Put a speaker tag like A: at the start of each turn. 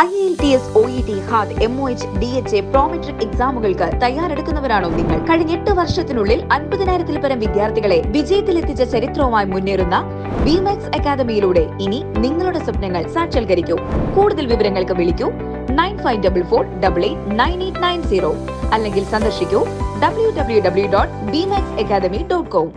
A: I L T S O E T HAAD M O H D H A Prometric എക്സാമുകൾക്ക് തയ്യാറെടുക്കുന്നവരാണോ നിങ്ങൾ? കഴിഞ്ഞ എട്ട് വർഷത്തിനുള്ളിൽ അൻപതിനായിരത്തിൽ പരം വിദ്യാർത്ഥികളെ വിജയത്തിലെത്തിച്ച ചരിത്രവുമായി മുന്നേറുന്ന വിമാക്സ് അക്കാദമിയിലൂടെ ഇനി നിങ്ങളുടെ സ്വപ്നങ്ങൾ സാക്ഷാത്കരിക്കൂ. കൂടുതൽ വിവരങ്ങൾക്ക് വിളിക്കൂ nine five double four double eight nine eight nine zero അല്ലെങ്കിൽ സന്ദർശിക്കൂ W W W dot Bmax academy dot com